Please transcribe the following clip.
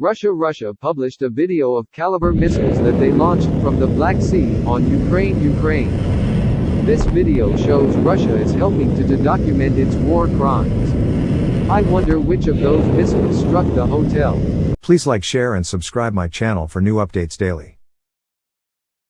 Russia Russia published a video of Kalibr missiles that they launched from the Black Sea on Ukraine Ukraine. This video shows Russia is helping to, to document its war crimes. I wonder which of those missiles struck the hotel. Please like share and subscribe my channel for new updates daily.